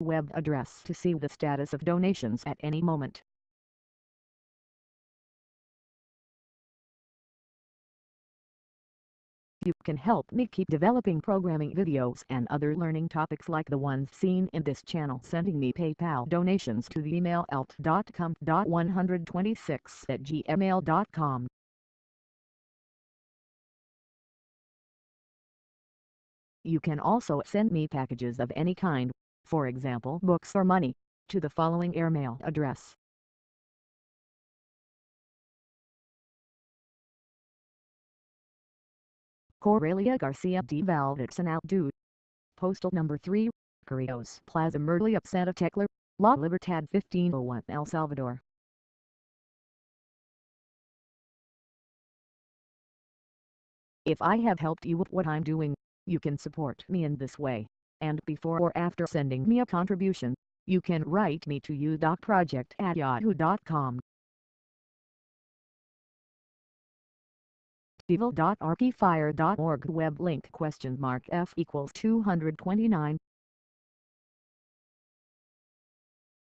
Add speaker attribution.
Speaker 1: web address to see the status of donations at any moment. You can help me keep developing programming videos and other learning topics like the ones seen in this channel sending me PayPal donations to the email alt.com.126 at gmail.com. You can also send me packages of any kind, for example books or money, to the following airmail address. Corelia Garcia de Valdez and Outdo. Postal number 3, Correos Plaza Merliot Santa Tecla, La Libertad 1501 El Salvador. If I have helped you with what I'm doing, you can support me in this way, and before or after sending me a contribution, you can write me to udocproject at yahoo.com. evil.archifire.org web link question mark f equals 229